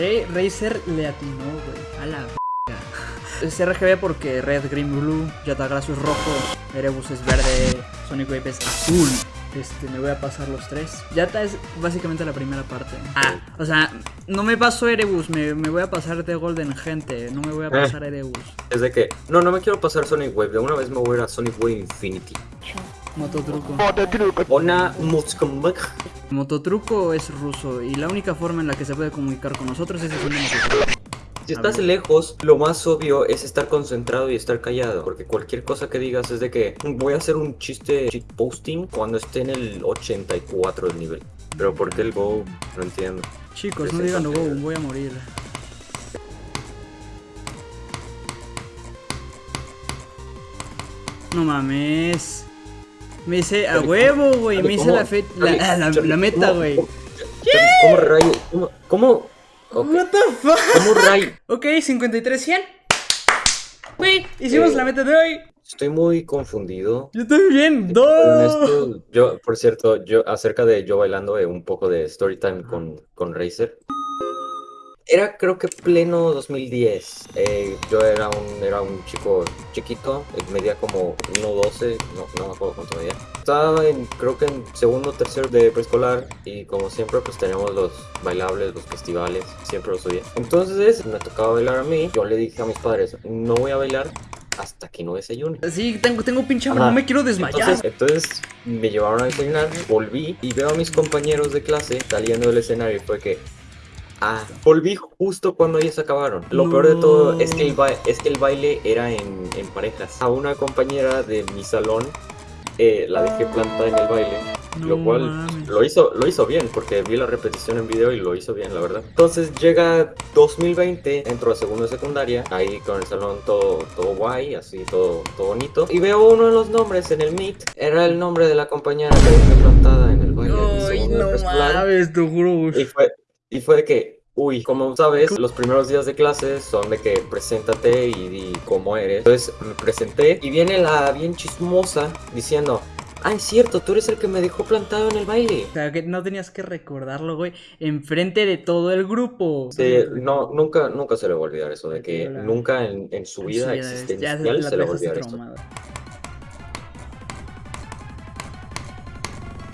Sí, Razer le atinó, güey. A la verga. Es RGB porque Red, Green, Blue, Yatagracio es rojo, Erebus es verde, Sonic Wave es azul. Este, me voy a pasar los tres. Yata es básicamente la primera parte. Ah, o sea, no me paso Erebus, me, me voy a pasar de Golden, gente. No me voy a pasar Erebus. Es de que, no, no me quiero pasar Sonic Wave. De una vez me voy a ir a Sonic Wave Infinity. Mototruco. Ona Mutskumak. Mototruco es ruso y la única forma en la que se puede comunicar con nosotros es haciendo mototruco. Si estás lejos, lo más obvio es estar concentrado y estar callado. Porque cualquier cosa que digas es de que voy a hacer un chiste posting cuando esté en el 84 del nivel. Pero ¿por qué el Go? No entiendo. Chicos, no digan go, voy a morir. No mames. Me hice a huevo, güey. Me hice la, fe la, la, la meta, güey. ¿Cómo rayo? ¿Cómo? ¿Cómo? Okay. What the fuck? ¿Cómo rayo? Ok, 53-100. Güey, hicimos Eh, la meta de hoy. Estoy muy confundido. Yo también, esto, yo, por cierto, yo acerca de yo bailando eh, un poco de story time con, con Razer. Era creo que pleno 2010. Eh, yo era un, era un chico chiquito, eh, medía como 1.12, no, no me acuerdo cuánto medía. Estaba en, creo que en segundo o tercero de preescolar y como siempre pues teníamos los bailables, los festivales, siempre los subía. Entonces me tocaba bailar a mí, yo le dije a mis padres, no voy a bailar hasta que no desayune. Sí, tengo, tengo pinche hambre, no me quiero desmayar. Entonces, entonces me llevaron a desayunar, volví y veo a mis compañeros de clase saliendo del escenario y fue que... Ah, volví justo cuando ellos acabaron. Lo peor de todo es que el, ba- es que el baile era en, en parejas. A una compañera de mi salón eh, la dejé plantada en el baile. lo cual lo hizo, lo hizo bien, porque vi la repetición en video y lo hizo bien, la verdad. Entonces llega 2020, entro a segundo de secundaria, ahí con el salón todo, todo guay, así todo, todo bonito. Y veo uno de los nombres en el Meet, era el nombre de la compañera que dejé plantada en el baile. Ay, no mames, te juro. Y fue, y fue de que, uy, como sabes, los primeros días de clase son de que preséntate y di cómo eres. Entonces me presenté y viene la bien chismosa diciendo, ah, es cierto, tú eres el que me dejó plantado en el baile. O sea, que no tenías que recordarlo, güey, enfrente de todo el grupo. Sí, no, nunca, nunca se le va a olvidar eso, de que nunca en, en su En vida su vida, ya existencial la se le va a olvidar esto.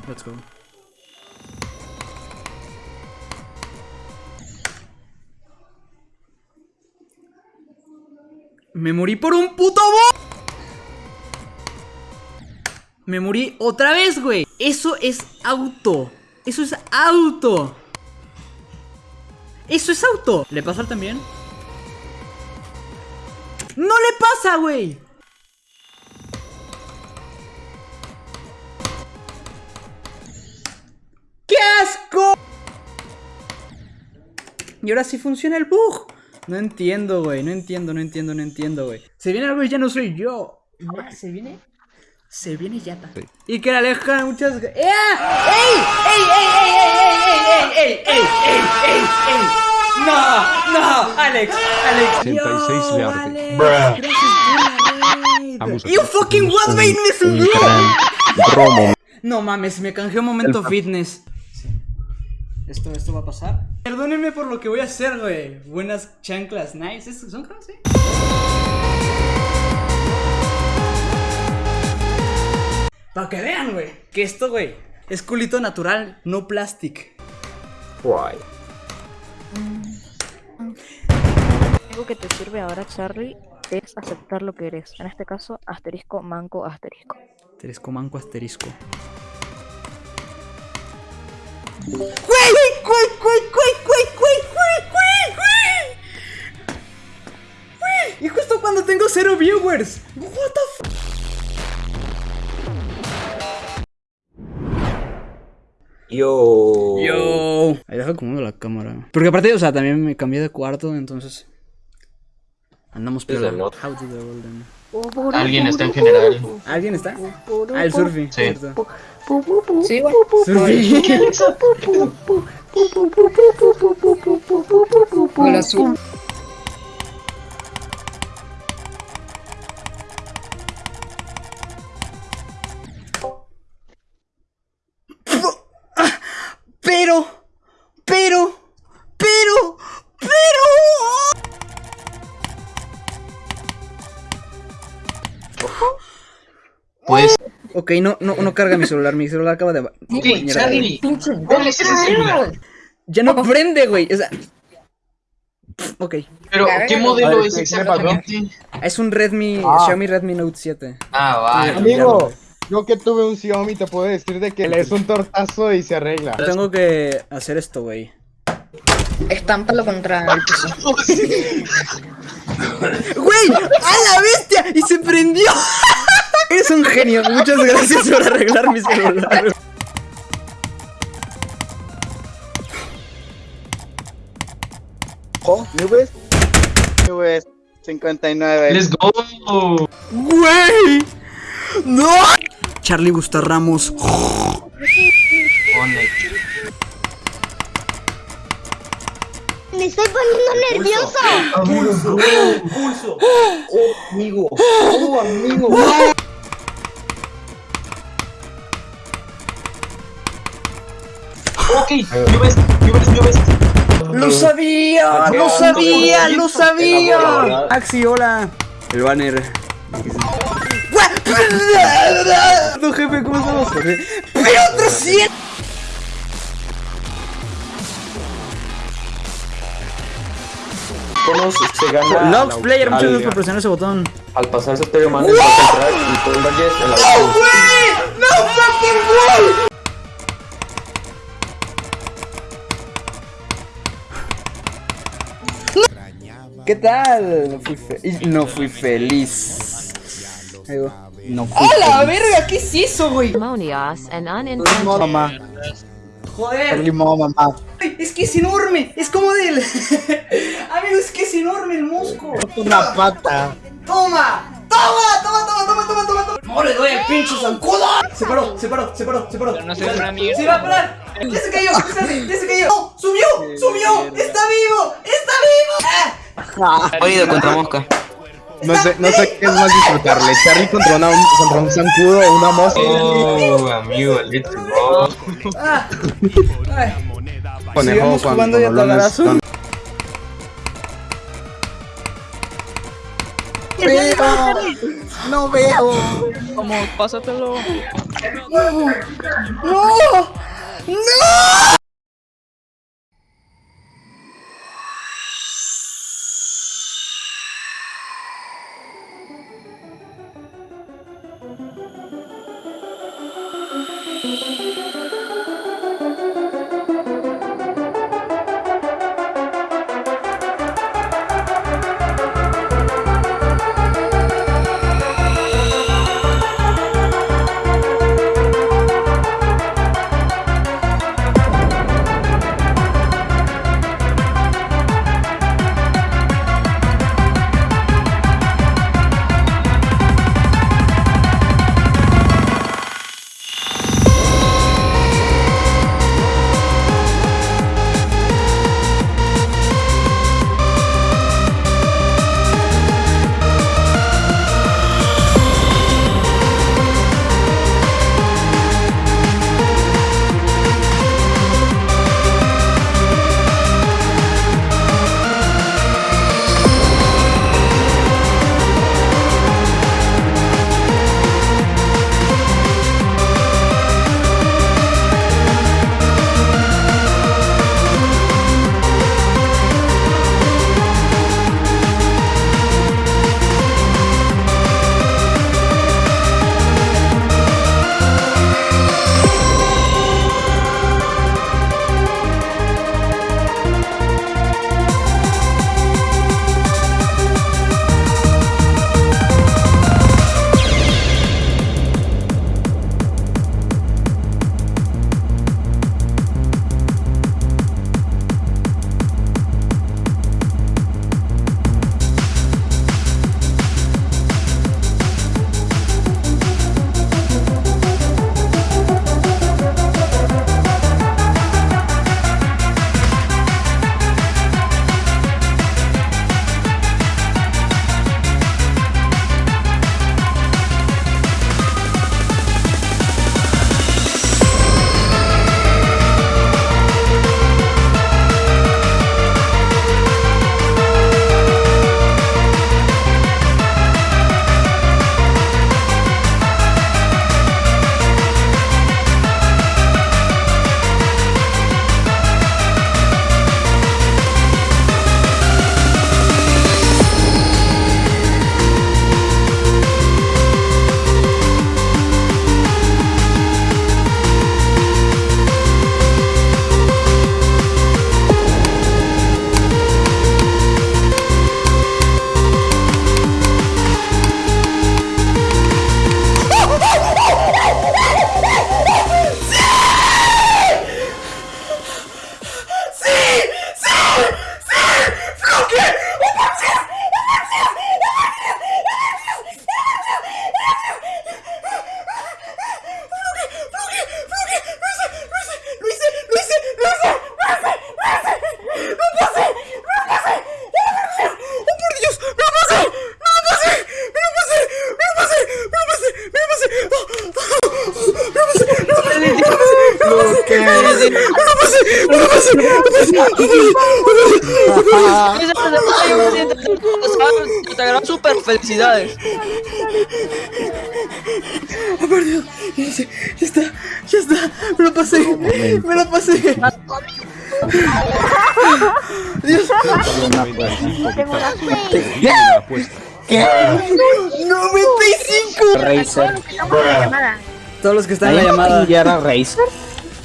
Let's go. Me morí por un puto bo. Me morí otra vez, güey. Eso es auto. Eso es auto. Eso es auto. ¿Le pasa también? ¡No le pasa, güey! ¡Qué asco! Y ahora sí funciona el bug. No entiendo, güey. No entiendo, no entiendo, no entiendo, güey. Se viene algo y ya no soy yo. Ah, ¿Se viene? Se viene Yata. Y que la aleja muchas. ¡Eh! ¡Ey! ¡Ey, ey, ey, ey, ey, ey, ey, ey, ey, ey, ey! ¡No! ¡No! Alex, Alex. 86 Yo, de arte. Alex, Bruh. You fucking what made me so. No mames, me canjeó momento fitness. Esto, esto va a pasar. Perdónenme por lo que voy a hacer, güey. Buenas chanclas, nice. ¿Es- ¿Son cross, eh? Para que vean, güey. Que esto, güey, es culito natural, no plastic. Guay. Algo que te sirve ahora, Charlie, es aceptar lo que eres. En este caso, asterisco, manco, asterisco. Asterisco, manco, asterisco. ¡Güey! ¡Güey, güey, güey, güey, güey, güey, güey! Y justo cuando tengo cero viewers. What Yo. Yo. Ahí dejo como la cámara. Porque aparte, o sea, también me cambié de cuarto, entonces. Andamos peor. Alguien está en general. ¿Alguien está? Al ah, surfi. Sí. Sí. Surfi. Hola, surfi. Ok, no, no, no carga mi celular. Mi celular acaba de. ok, Mierda, Charlie, ¿cuál es ese celular? Ya no prende, güey. O sea. Ok. Pero, ¿qué modelo es ver, ¿qué- qué le pasó? exactamente? Es un Redmi. Ah. Xiaomi Redmi Note 7. Ah, vale. Amigo, yo que tuve un Xiaomi te puedo decir de que le es un tortazo y se arregla. Tengo que hacer esto, güey. Estámpalo contra el piso. ¡Güey! ¡A la bestia! ¡Y se prendió! Eres un genio. Muchas gracias por arreglar mi celular. Oh, ¿Nubes? Nubes 59. Let's go. ¡Güey! ¡No! Charlie Busta Ramos. Me estoy poniendo nervioso. Amigo, oh, amigo. Ok, Nubes, Nubes, Nubes. ¡Lo sabía! ¡Lo sabía! ¡Lo sabía! Axi, hola. El banner. No, jefe, ¿cómo estamos? ¡Pero otro 100! Conos se gana Logs Player, muchas gracias por presionar ese botón. Al pasar Stereo Man, el entrar y todo el Valles en la ¡No fucking way! ¿Qué tal? No fui, fe- y no fui feliz. No fui ¡A la feliz. verga! ¿Qué es eso, güey? mamá. Joder, Limón, mamá. es que es enorme. Es como del. Amigo, es que es enorme el musco. Una pata. ¡Toma! ¡Toma! ¡Toma, toma, toma, toma, toma! toma! ¡No le doy el pinche zancudo! Se paró, se paró, se paró, se paró. no una mierda. Se va a parar. Ya se cayó, ya se cayó. ¡No! ¡Subió! ¡Subió! ¡Está vivo! ¡Está vivo! ¡Ah! Oído contra mosca. No sé, no sé qué es más disfrutarle. Charlie contra, una, contra un zancudo o una mosca. Oh, amigo, let's go. Conejo jugando ya tagarazo. con- No veo. Vamos, pásatelo. ¡No! ¡No! Te agradezco super felicidades. Oh, por Dios. Ya, sé, ya está, ya está. Me lo pasé. Me lo pasé. Dios. ¿Qué? 95. Razer. Todos los que están en la llamada. ¿Ya era Razer?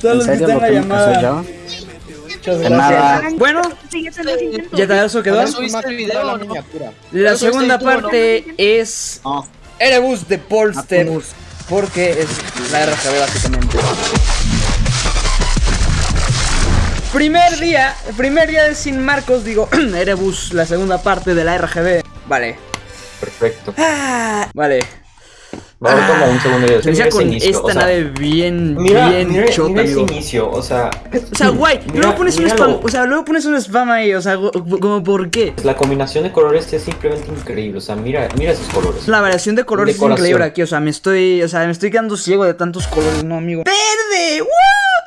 Todos los que están en la llamada. Muchas De nada. gracias. Bueno, ya te eso quedó. La segunda parte es. Erebus de Polster. Porque es la RGB básicamente. Primer día, primer día de Sin Marcos, digo, Erebus, la segunda parte de la RGB. Vale. Perfecto. Ah, vale. Va a haber como un segundo video. Inicia con inicio, esta o sea, nave bien, Mira, bien mira, chota, mira ese amigo. inicio, o sea, O sea, guay. luego pones un spam. O sea, luego pones un spam ahí. O sea, como por qué. la combinación de colores es simplemente increíble, o sea, mira, mira esos colores. La variación de colores es increíble aquí. O sea, me estoy. O sea, me estoy quedando ciego de tantos colores, no, amigo. ¡Verde! ¡Wow!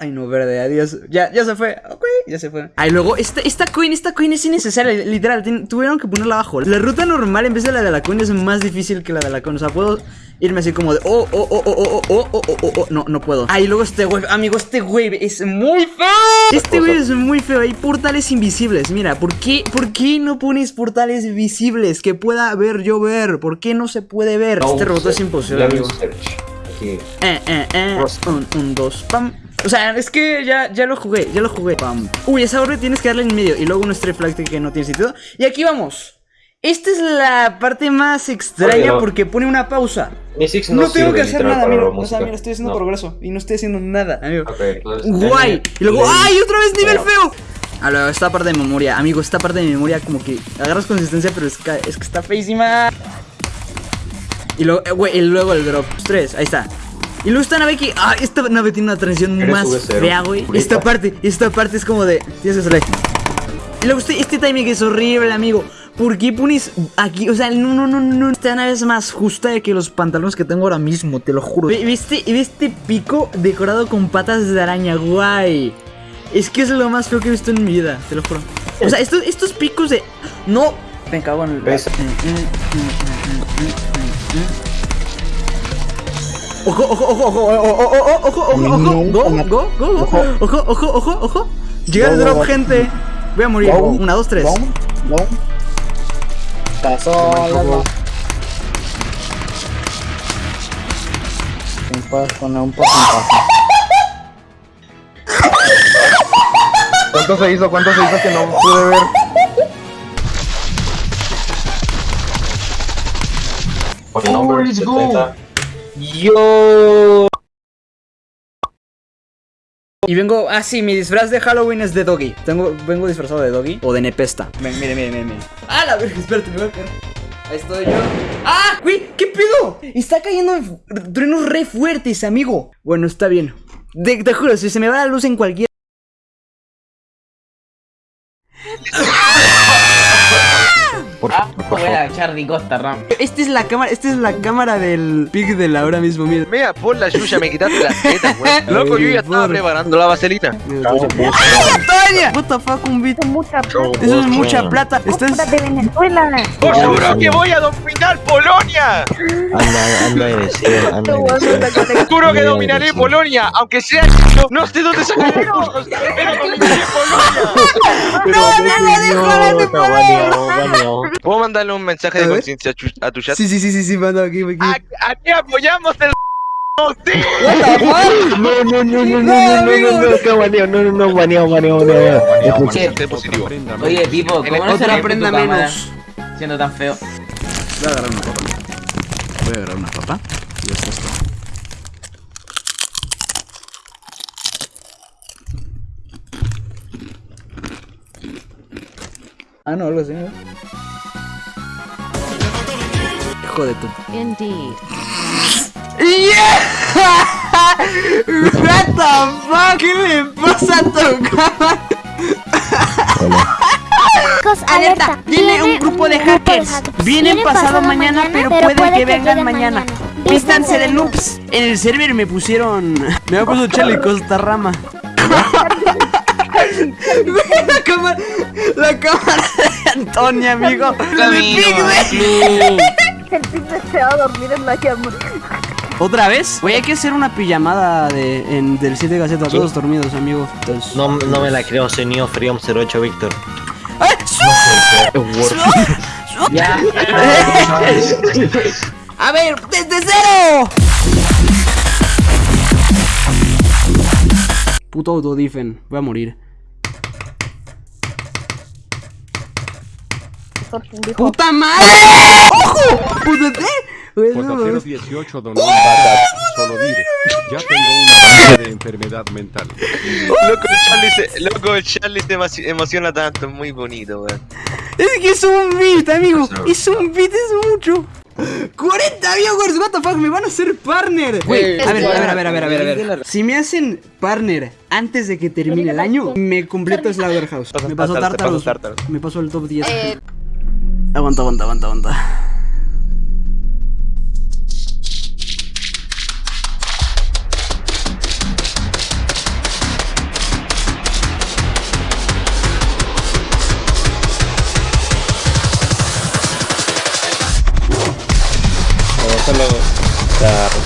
Ay, no, verde, adiós. Ya, ya se fue. Ok, ya se fue. Ay, luego, esta, esta coin, esta coin es innecesaria. Literal, tuvieron que ponerla abajo. La ruta normal en vez de la de la coin es más difícil que la de la coin. O sea, puedo irme así como de. Oh, oh, oh, oh, oh, oh, oh, oh, oh, oh. No, no puedo. Ay, luego este wave, amigo, este wave es muy feo. Este wave es muy feo. Hay portales invisibles. Mira, ¿por qué, ¿por qué no pones portales visibles que pueda ver yo ver? ¿Por qué no se puede ver? No este robot es imposible, amigo. Eh, eh, eh. Un, un, dos, pam. O sea, es que ya, ya lo jugué, ya lo jugué. Pam. Uy, esa orbe tienes que darle en medio. Y luego un stray flag que no tiene sentido. Y aquí vamos. Esta es la parte más extraña porque pone una pausa. Mi Six No, no, tengo que hacer nada, mira. la O sea, mira, estoy haciendo No. progreso. Y no estoy haciendo nada, amigo. Ok, entonces, Guay. Y luego. ¡ay! Otra vez nivel Bueno. feo. A esta parte de memoria, amigo, esta parte de memoria como que agarras consistencia, pero es que, es que está feísima. Y luego, eh, güey, y luego el drop. Tres, ahí está. Y luego esta nave que. Ah, esta nave tiene una transición más V0. fea, güey. Esta parte, esta parte es como de. Tienes que salir. Y luego este, este timing es horrible, amigo. ¿Por qué pones aquí? O sea, no, no, no, no. Esta nave es más justa que los pantalones que tengo ahora mismo, te lo juro. Ve, ve este, ve este pico decorado con patas de araña, guay. Es que es lo más feo que he visto en mi vida, te lo juro. O sea, estos, estos picos de. No. Me cago en el. ¿Ves? Ojo, ojo, ojo, ojo, ojo, ojo, ojo, ojo, ojo, ojo, go, go, go, go, ojo, ojo, ojo, ojo. Llega el drop, gente. Voy a morir. Una, dos, tres. Está sola, no. Me puedes poner un porcentaje. ¿Cuánto se hizo? ¿Cuánto se hizo que no pude ver? Por el nombre, let's go. 70. Yo. Y vengo, ah sí, mi disfraz de Halloween es de Doggy. Tengo, vengo disfrazado de Doggy o de Nepesta. Ven, mire, mire, mire, mire. Ah, la verga, espérate, me voy a caer. Ahí estoy yo. ¡Ah! ¡Güey! ¿Qué pedo? Está cayendo truenos re fuertes, amigo. Bueno, está bien. Te, te juro, si se me va la luz en cualquier. Por, Ah, por voy favor. a Charlie Costa Ram. Esta es la cámara, esta es la cámara del pic de la ahora mismo, mira. Mira, por la yuya, me quitaste las tetas, güey. Loco, yo ya estaba por- preparando la vaselina. ¡Toña! What the fuck, un. Mucha Eso es mucha plata. Esto es. de Venezuela. ¡Os juro que voy a dominar Polonia! Anda, anda de decir, anda decir. Juro que dominaré Polonia, aunque sea no, no sé dónde sacar recursos, pero dominaré Polonia. no, no, no, ¿Puedo mandarle un mensaje de conciencia a, tu chat? Sí, sí, sí, sí, sí, manda aquí, aquí. ¿A, a qué apoyamos el ¡Sí! No, no, no, no, no, no, no, no, no, está no, no, no, baneado, baneado, baneado. Positivo. Oye, Pipo, ¿cómo no se rompe prenda menos. siendo tan feo? Voy a agarrar una papa. Voy a agarrar una papa. Y esto es todo. Ah, no, algo así, ¿no? Hijo de tu. Indeed. What the fuck? ¿Qué le pasa a tu cámara? Alerta, Tiene un grupo de hackers. Vienen pasado mañana, pero puede que vengan mañana. Vístanse de noobs. En el server me pusieron. Me ha puesto Charlie Costa Rama. la cámara, la cámara de Antonia, amigo. Camino, El pinche se va a dormir en la cama. ¿Otra vez? Güey, hay que hacer una pijamada de, en, del 7 Gaceta, todos dormidos, amigo. Entonces... No, no me la creo, soy Neo Freedom 08 Víctor. ¡Ay! ¡Su! Ya. A ver, desde cero. Puto autodifen, voy a morir. ¡Puta madre! ¡Ojo! ¡Puta Pototero 18 donó un solo diré. Ya tengo una de enfermedad mental. Loco, el Charlie se, loco, Charlie se emo- emociona tanto, muy bonito, weón. Es que es un beat, amigo. Es un beat, es mucho. 40 viewers, what the fuck, me van a hacer partner. A ver, a ver, a ver, a ver, a ver, a ver. Si me hacen partner antes de que termine el año, me completo Slaughterhouse. Me pasó Tartarus. Me pasó el top 10. Aguanta, aguanta, aguanta, aguanta.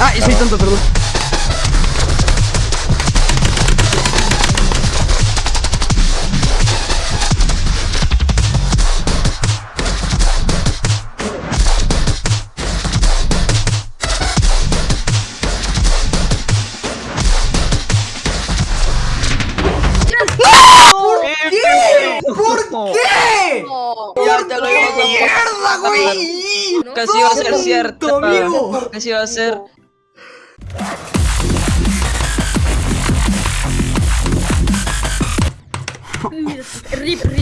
Ah, y soy tonto, perdón. Casi iba a ser cierto. amigo. Casi iba a ser. Rip, rip.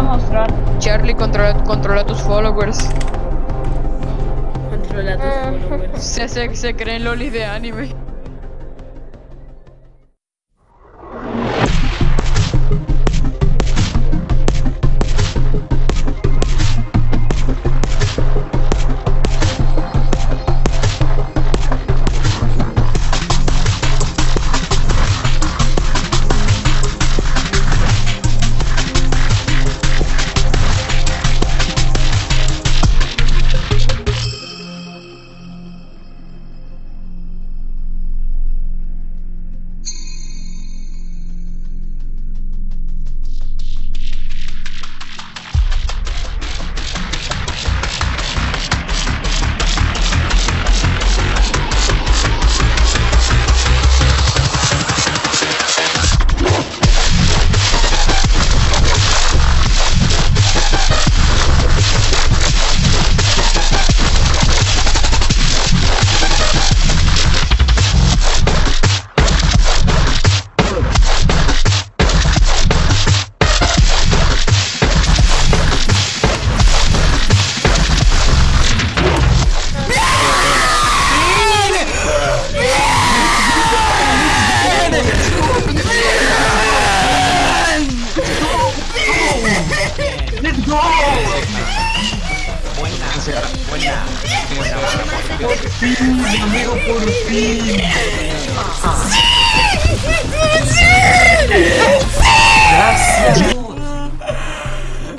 A mostrar. Charlie, controla, controla tus followers. Controla tus followers. Se, se, se creen lolis de anime.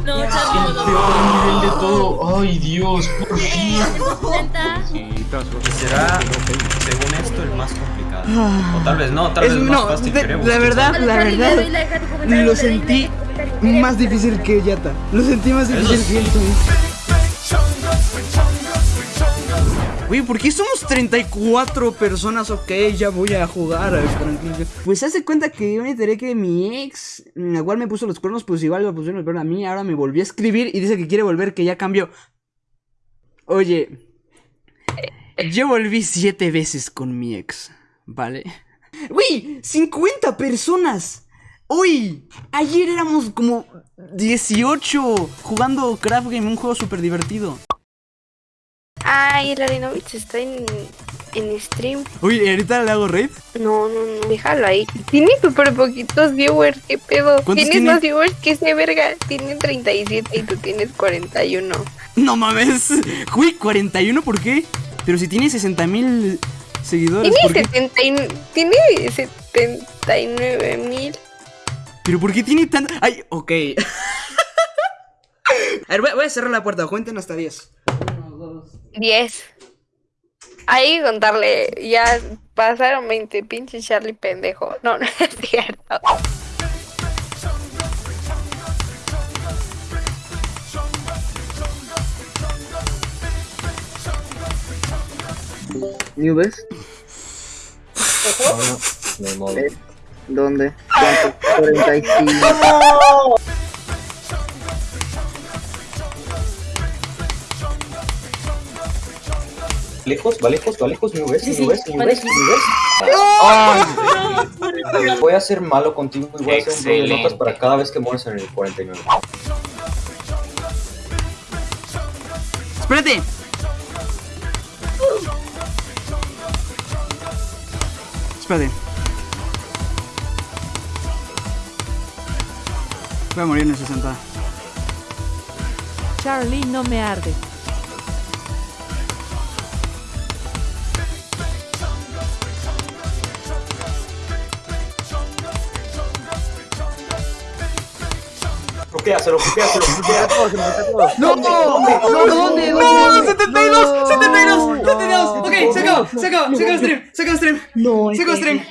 No, Charlie, no, no. nivel de todo. Ay, Dios, por fin. Será, según esto, el más complicado. O tal vez no, tal Es- vez no, más fácil de- la verdad, la verdad, lo sentí más difícil que Yata. Lo sentí más difícil que él Güey, ¿por qué somos 34 personas? Ok, ya voy a jugar. tranquilo. Pues hace cuenta que yo me enteré que mi ex, mm, igual me puso los cuernos, pues igual me pusieron los cuernos a mí. Ahora me volvió a escribir y dice que quiere volver, que ya cambió. Oye, yo volví siete veces con mi ex, ¿vale? Güey, 50 personas. Hoy, ayer éramos como 18 jugando Craft Game, un juego súper divertido. Ay, Larinovich está en en stream. Uy, ¿y ahorita le hago raid? No, no, no, déjalo ahí. Tiene súper poquitos viewers, ¿qué pedo? ¿Cuántos Tienes tiene? más viewers que ese verga. Tiene 37 y tú tienes 41. No mames. Uy, 41, ¿por qué? Pero si tiene 60 mil seguidores, Tiene, ¿por qué? 70 y- tiene 79 mil. ¿Pero por qué tiene tanto? Ay, ok. A ver, voy a, voy a cerrar la puerta, cuenten hasta 10. 10. Hay que contarle, ya pasaron 20, pinche Charlie pendejo. No, no es cierto. ¿Nubes? Me modo. Eh, ¿Dónde? ¿Cuánto? 45. ¿Lejos? ¿Va lejos? ¿Va lejos? ¿Me ves? Sí, ¿Me sí, ves? ¿Me va ves? ¿Me ves? Voy a ser malo contigo y voy a hacer un de notas para cada vez que mueres en el 49. ¡Espérate! Espérate. Voy a morir en el 60. Charlie no me arde. Ruquéaselo, ruquéaselo, ruquéaselo. ¡No! ¡No! ¿Dónde? ¡No! ¡72! ¡72! ¡72! Ok, se acabó, se acabó, se acabó el stream, se acabó el stream. No, Se acabó el stream.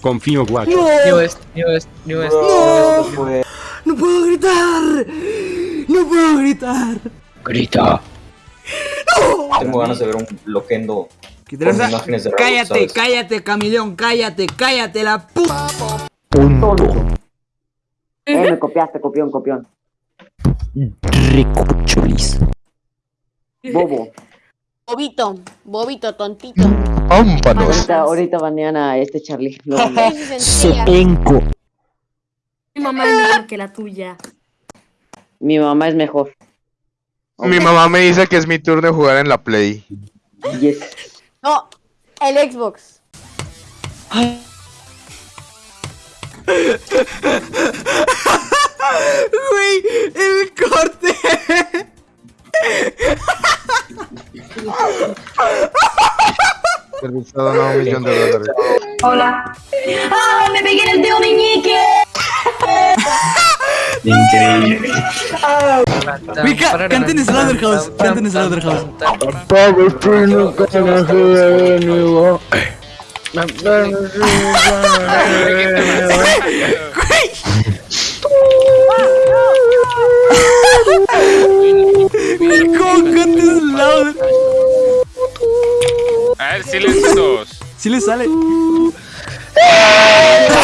Confío, guacho. No. West, New West, New West. No. Pues, ¡No puedo gritar! ¡No puedo gritar! Grita. Tengo ganas de ver un loquendo Imágenes de Cállate, cállate, Camaleón, cállate, cállate, la puta. Eh, me copiaste, copión, copión. Ricuchulis. Bobo. Bobito, bobito, tontito. Ahorita, ahorita banean a este Charlie. Lo. Sopenco. Mi mamá es mejor que la tuya. Mi mamá es mejor. Mi mamá me dice que es mi turno de jugar en la Play. Yes. No, el Xbox. Güey, el corte. Servicio donado un millón de dólares. Hola. ¡Ah! ¡Me pegué en el dedo meñique! Increíble. Güey, ca- canten Slaughterhouse, canten Slaughterhouse. ¿cómo canten Slaughterhouse? A ver. Sí le sale.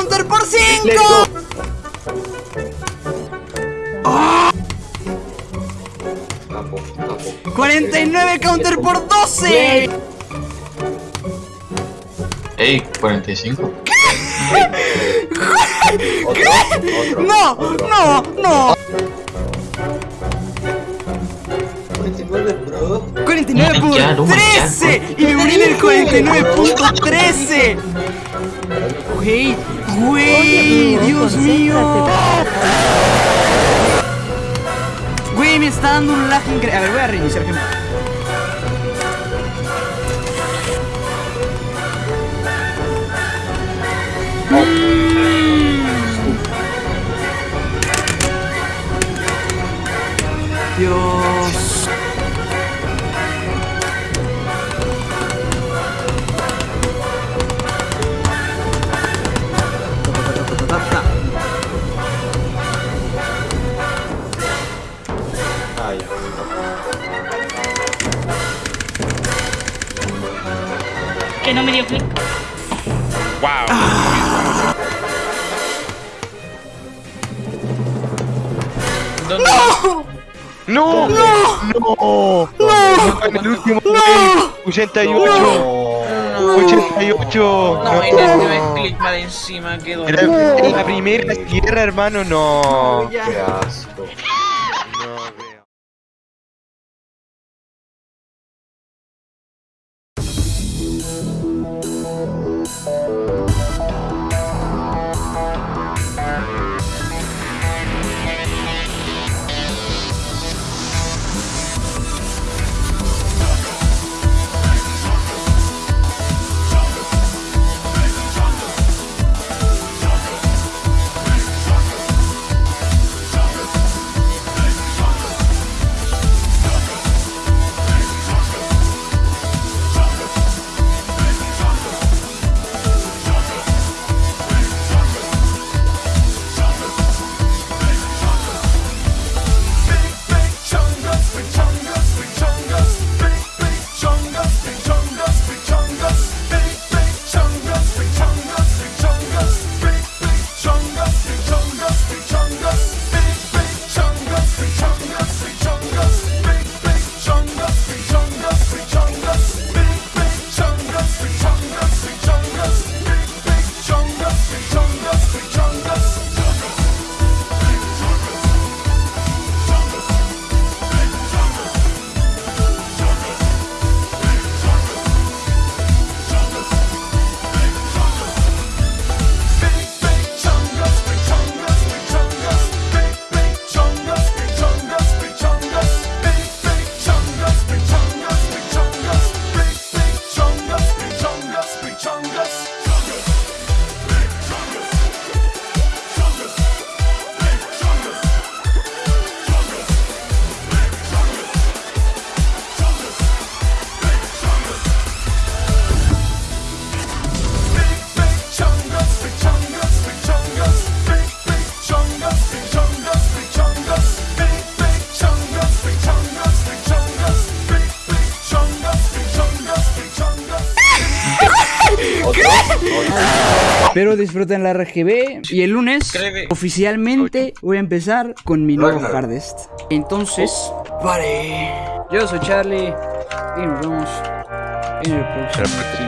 counter por 5! Capo, capo. 49 counter por 12. Ey, 45. No, no, no. 49 por Ya, no, ya. 13 y me morí en el 49.13. Güey, güey, Dios mío. Güey, me está dando un lag increíble. A ver, voy a reiniciar, gente. Dios. Que no me dio clic. ¡No! ¡No! ¡No! ¡No! En el último wave, 88. 88. No, y le dio el clic para encima, quedó. Era en la primera tierra, hermano, no. Qué asco. Espero disfruten la RGB y el lunes oficialmente voy a empezar con mi nuevo. Hardest. Entonces, vale. Yo soy Charlie y nos vemos en el próximo.